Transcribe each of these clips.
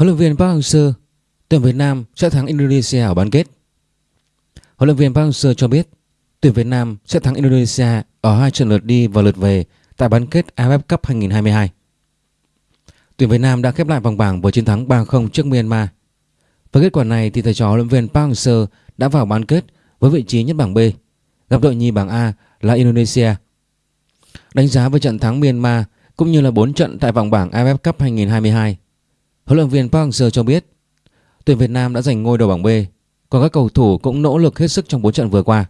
Huấn luyện viên Park Hang-seo, tuyển Việt Nam sẽ thắng Indonesia ở bán kết. Huấn luyện viên Park Hang-seo cho biết tuyển Việt Nam sẽ thắng Indonesia ở hai trận lượt đi và lượt về tại bán kết AFF Cup 2022. Tuyển Việt Nam đã khép lại vòng bảng với chiến thắng 3-0 trước Myanmar. Với kết quả này thì thầy trò huấn luyện viên Park Hang-seo đã vào bán kết với vị trí nhất bảng B, gặp đội nhì bảng A là Indonesia. Đánh giá với trận thắng Myanmar cũng như là 4 trận tại vòng bảng AFF Cup 2022 Huấn luyện viên Park Hang-seo cho biết tuyển Việt Nam đã giành ngôi đầu bảng B, còn các cầu thủ cũng nỗ lực hết sức trong 4 trận vừa qua.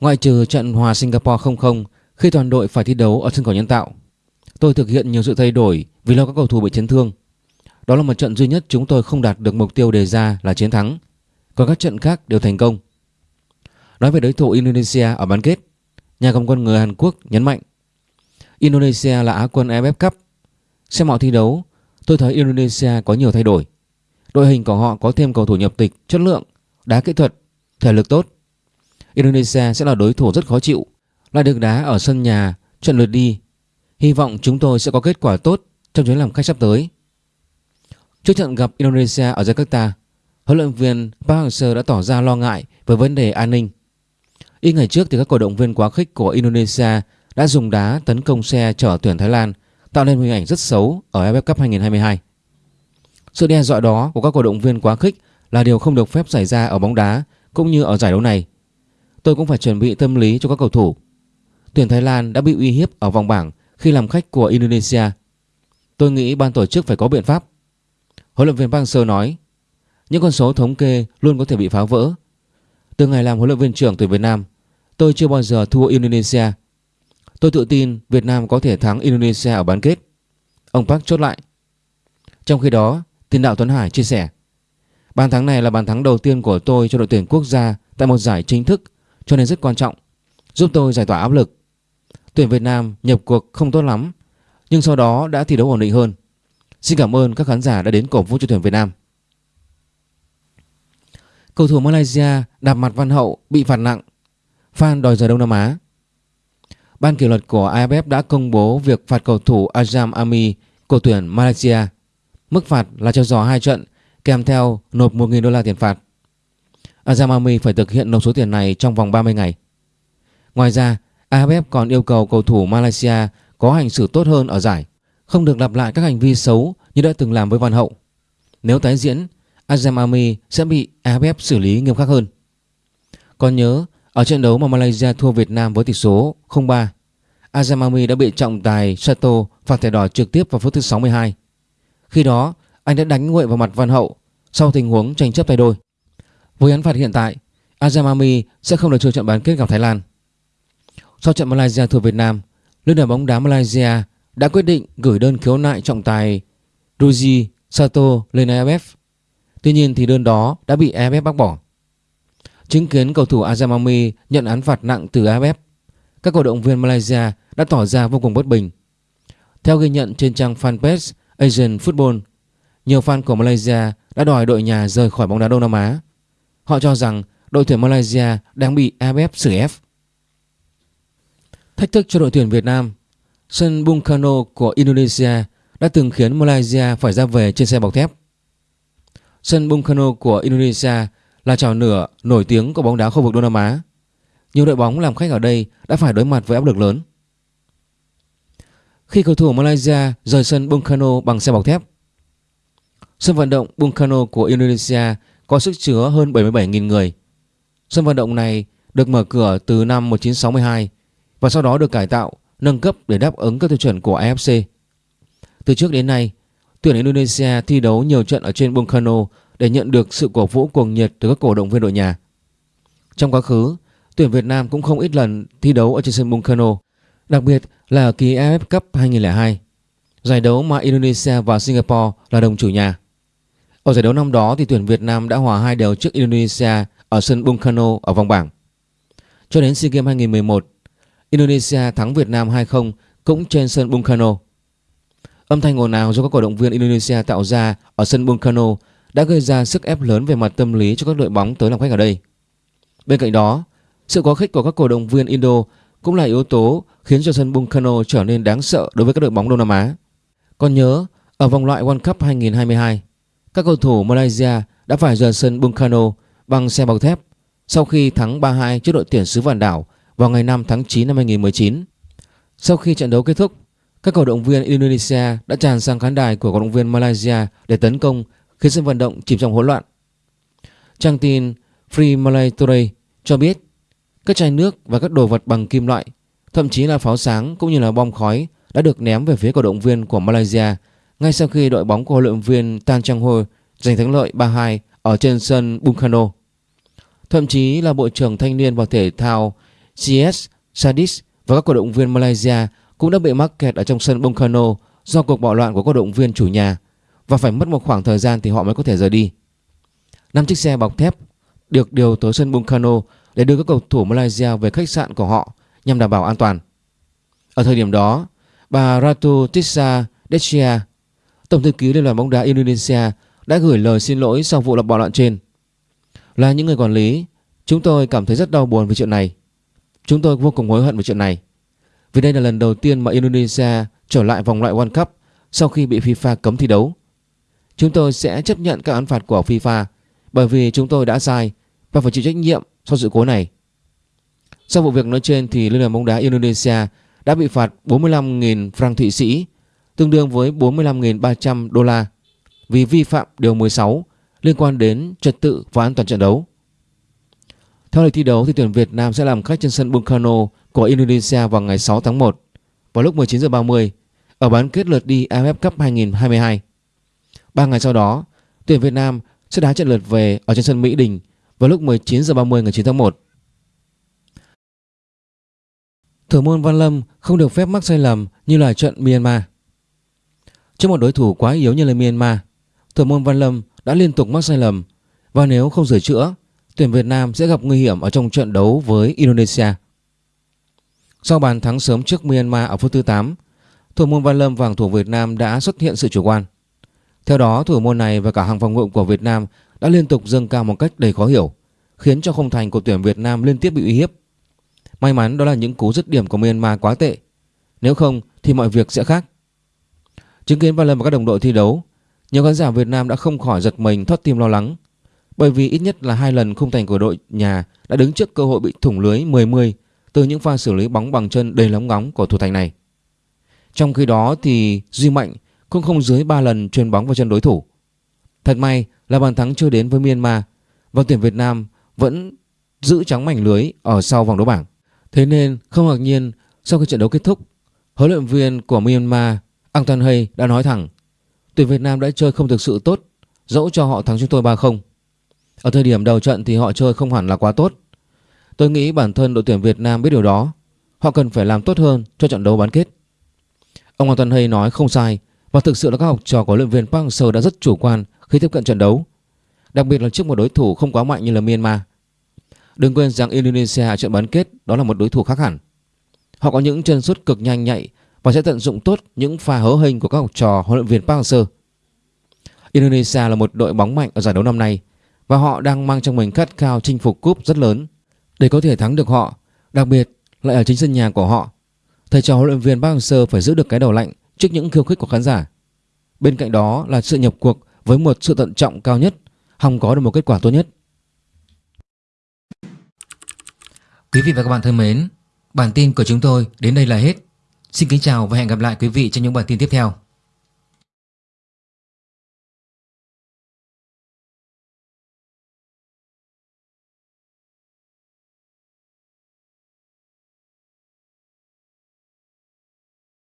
Ngoại trừ trận hòa Singapore 0-0 khi toàn đội phải thi đấu ở sân cỏ nhân tạo, tôi thực hiện nhiều sự thay đổi vì lo các cầu thủ bị chấn thương. Đó là một trận duy nhất chúng tôi không đạt được mục tiêu đề ra là chiến thắng, còn các trận khác đều thành công. Nói về đối thủ Indonesia ở bán kết, nhà cầm quân người Hàn Quốc nhấn mạnh Indonesia là Á quân AFF Cup. Xem họ thi đấu, Tôi thấy Indonesia có nhiều thay đổi. Đội hình của họ có thêm cầu thủ nhập tịch, chất lượng, đá kỹ thuật, thể lực tốt. Indonesia sẽ là đối thủ rất khó chịu, lại được đá ở sân nhà, trận lượt đi. Hy vọng chúng tôi sẽ có kết quả tốt trong chuyến làm khách sắp tới. Trước trận gặp Indonesia ở Jakarta, huấn luyện viên Park Hang-seo đã tỏ ra lo ngại về vấn đề an ninh. Ít ngày trước thì các cổ động viên quá khích của Indonesia đã dùng đá tấn công xe chở tuyển Thái Lan tạo nên hình ảnh rất xấu ở AFF Cup 2022. Sự đe dọa đó của các cổ động viên quá khích là điều không được phép xảy ra ở bóng đá cũng như ở giải đấu này. Tôi cũng phải chuẩn bị tâm lý cho các cầu thủ. Tuyển Thái Lan đã bị uy hiếp ở vòng bảng khi làm khách của Indonesia. Tôi nghĩ ban tổ chức phải có biện pháp. Huấn luyện viên Park Seo nói, những con số thống kê luôn có thể bị phá vỡ. Từ ngày làm huấn luyện viên trưởng tuyển Việt Nam, tôi chưa bao giờ thua Indonesia Tôi tự tin Việt Nam có thể thắng Indonesia ở bán kết. Ông Park chốt lại. Trong khi đó, tiền đạo Tuấn Hải chia sẻ. Bàn thắng này là bàn thắng đầu tiên của tôi cho đội tuyển quốc gia tại một giải chính thức cho nên rất quan trọng, giúp tôi giải tỏa áp lực. Tuyển Việt Nam nhập cuộc không tốt lắm, nhưng sau đó đã thi đấu ổn định hơn. Xin cảm ơn các khán giả đã đến cổ vũ cho tuyển Việt Nam. Cầu thủ Malaysia đạp mặt Văn Hậu bị phạt nặng. Fan đòi rời Đông Nam Á. Ban kỷ luật của AFF đã công bố việc phạt cầu thủ Azam Ami của tuyển Malaysia. Mức phạt là treo giò hai trận kèm theo nộp 1.000 đô la tiền phạt. Azam Ami phải thực hiện nộp số tiền này trong vòng 30 ngày. Ngoài ra, AFF còn yêu cầu cầu thủ Malaysia có hành xử tốt hơn ở giải, không được lặp lại các hành vi xấu như đã từng làm với Văn Hậu. Nếu tái diễn, Azam Ami sẽ bị AFF xử lý nghiêm khắc hơn. Còn nhớ, ở trận đấu mà Malaysia thua Việt Nam với tỷ số 0-3, Azamami đã bị trọng tài Sato phạt thẻ đỏ trực tiếp vào phút thứ 62. Khi đó, anh đã đánh nguội vào mặt Văn Hậu sau tình huống tranh chấp tay đôi. Với án phạt hiện tại, Azamami sẽ không được chơi trận bán kết gặp Thái Lan. Sau trận Malaysia thua Việt Nam, Liên đoàn bóng đá Malaysia đã quyết định gửi đơn khiếu nại trọng tài Ruji Sato lên AFF. Tuy nhiên thì đơn đó đã bị AFF bác bỏ. Chứng kiến cầu thủ Azamami nhận án phạt nặng từ AFF, các cổ động viên Malaysia đã tỏ ra vô cùng bất bình. Theo ghi nhận trên trang fanpage Asian Football, nhiều fan của Malaysia đã đòi đội nhà rời khỏi bóng đá Đông Nam Á. Họ cho rằng đội tuyển Malaysia đang bị AFF xử ép. Thách thức cho đội tuyển Việt Nam Sân Bung Karno của Indonesia đã từng khiến Malaysia phải ra về trên xe bọc thép. Sân Bung Karno của Indonesia là trò nửa nổi tiếng của bóng đá khu vực Đông Nam Á. Nhiều đội bóng làm khách ở đây đã phải đối mặt với áp lực lớn. Khi cầu thủ Malaysia rời sân Bung Karno bằng xe bọc thép, sân vận động Bung Karno của Indonesia có sức chứa hơn 77.000 người. Sân vận động này được mở cửa từ năm 1962 và sau đó được cải tạo, nâng cấp để đáp ứng các tiêu chuẩn của AFC. Từ trước đến nay, tuyển Indonesia thi đấu nhiều trận ở trên Bung Karno để nhận được sự cổ vũ cuồng nhiệt từ các cổ động viên đội nhà. Trong quá khứ, tuyển Việt Nam cũng không ít lần thi đấu ở trên sân Bungkano, đặc biệt là ở kỳ AFF Cup 2002, giải đấu mà Indonesia và Singapore là đồng chủ nhà. Ở giải đấu năm đó thì tuyển Việt Nam đã hòa hai đều trước Indonesia ở sân Bungkano ở vòng bảng. Cho đến SEA Games 2011, Indonesia thắng Việt Nam 2-0 cũng trên sân Bungkano. Âm thanh ồn ào do các cổ động viên Indonesia tạo ra ở sân Bungkano đã gây ra sức ép lớn về mặt tâm lý cho các đội bóng tới làm khách ở đây. Bên cạnh đó, sự quá khích của các cổ động viên Indo cũng là yếu tố khiến cho sân Bungkano trở nên đáng sợ đối với các đội bóng Đông Nam Á. Còn nhớ, ở vòng loại World Cup 2022, các cầu thủ Malaysia đã phải rời sân Bungkano bằng xe bọc thép sau khi thắng 3-2 trước đội tuyển xứ Vạn Đảo vào ngày 5 tháng 9 năm 2019. Sau khi trận đấu kết thúc, các cổ động viên Indonesia đã tràn sang khán đài của cổ động viên Malaysia để tấn công khiến sân vận động chìm trong hỗn loạn. Trang tin Free Malay Today cho biết các chai nước và các đồ vật bằng kim loại, thậm chí là pháo sáng cũng như là bom khói đã được ném về phía cổ động viên của Malaysia ngay sau khi đội bóng của huấn luyện viên Tan Chang Ho giành thắng lợi 3-2 ở trên sân Bungkano. Thậm chí là Bộ trưởng Thanh niên và Thể thao CS Sadis và các cổ động viên Malaysia cũng đã bị mắc kẹt ở trong sân Bungkano do cuộc bạo loạn của cổ động viên chủ nhà và phải mất một khoảng thời gian thì họ mới có thể rời đi. Năm chiếc xe bọc thép được điều tới sân Bungkano để đưa các cầu thủ Malaysia về khách sạn của họ nhằm đảm bảo an toàn. Ở thời điểm đó, bà Ratu Tissa Dechia, Tổng thư ký Liên đoàn bóng đá Indonesia đã gửi lời xin lỗi sau vụ lập bạo loạn trên. Là những người quản lý, chúng tôi cảm thấy rất đau buồn về chuyện này. Chúng tôi vô cùng hối hận về chuyện này. Vì đây là lần đầu tiên mà Indonesia trở lại vòng loại World Cup sau khi bị FIFA cấm thi đấu. Chúng tôi sẽ chấp nhận các án phạt của FIFA bởi vì chúng tôi đã sai và phải chịu trách nhiệm sau sự cố này. Sau vụ việc nói trên thì Liên đoàn bóng đá Indonesia đã bị phạt 45.000 franc Thụy Sĩ, tương đương với 45.300 đô la vì vi phạm điều 16 liên quan đến trật tự và an toàn trận đấu. Theo lịch thi đấu thì tuyển Việt Nam sẽ làm khách trên sân Bungkano của Indonesia vào ngày 6 tháng 1 vào lúc 19 h 30 ở bán kết lượt đi AFF Cup 2022. Ba ngày sau đó, tuyển Việt Nam sẽ đá trận lượt về ở trên sân Mỹ Đình vào lúc 19 h 30 ngày 9 tháng 1. Thủ môn Văn Lâm không được phép mắc sai lầm như là trận Myanmar. Trước một đối thủ quá yếu như là Myanmar, thủ môn Văn Lâm đã liên tục mắc sai lầm và nếu không sửa chữa, tuyển Việt Nam sẽ gặp nguy hiểm ở trong trận đấu với Indonesia. Sau bàn thắng sớm trước Myanmar ở phút thứ 8, thủ môn Văn Lâm và thủ Việt Nam đã xuất hiện sự chủ quan. Theo đó, thủ môn này và cả hàng phòng ngự của Việt Nam đã liên tục dâng cao một cách đầy khó hiểu, khiến cho không thành của tuyển Việt Nam liên tiếp bị uy hiếp. May mắn đó là những cú dứt điểm của Myanmar quá tệ. Nếu không thì mọi việc sẽ khác. Chứng kiến vài lần và các đồng đội thi đấu, nhiều khán giả Việt Nam đã không khỏi giật mình thoát tim lo lắng. Bởi vì ít nhất là hai lần khung thành của đội nhà đã đứng trước cơ hội bị thủng lưới 10-10 từ những pha xử lý bóng bằng chân đầy lóng ngóng của thủ thành này. Trong khi đó thì Duy Mạnh cũng không dưới 3 lần chuyền bóng vào chân đối thủ. Thật may là bàn thắng chưa đến với Myanmar và tuyển Việt Nam vẫn giữ trắng mảnh lưới ở sau vòng đấu bảng. Thế nên không ngạc nhiên sau khi trận đấu kết thúc, huấn luyện viên của Myanmar Ang Tan Hay đã nói thẳng tuyển Việt Nam đã chơi không thực sự tốt dẫu cho họ thắng chúng tôi 3-0. Ở thời điểm đầu trận thì họ chơi không hẳn là quá tốt. Tôi nghĩ bản thân đội tuyển Việt Nam biết điều đó. Họ cần phải làm tốt hơn cho trận đấu bán kết. Ông Ang Tan Hay nói không sai và thực sự là các học trò của luyện viên Park Hang-seo đã rất chủ quan khi tiếp cận trận đấu. Đặc biệt là trước một đối thủ không quá mạnh như là Myanmar. Đừng quên rằng Indonesia ở trận bán kết đó là một đối thủ khác hẳn. Họ có những chân sút cực nhanh nhạy và sẽ tận dụng tốt những pha hớ hình của các học trò huấn luyện viên Park Hang-seo. Indonesia là một đội bóng mạnh ở giải đấu năm nay và họ đang mang trong mình khát khao chinh phục cúp rất lớn để có thể thắng được họ, đặc biệt lại ở chính sân nhà của họ. Thầy trò huấn luyện viên Park Hang-seo phải giữ được cái đầu lạnh trước những khiêu khích của khán giả. Bên cạnh đó là sự nhập cuộc với một sự tận trọng cao nhất, hòng có được một kết quả tốt nhất. Quý vị và các bạn thân mến, bản tin của chúng tôi đến đây là hết. Xin kính chào và hẹn gặp lại quý vị trong những bản tin tiếp theo.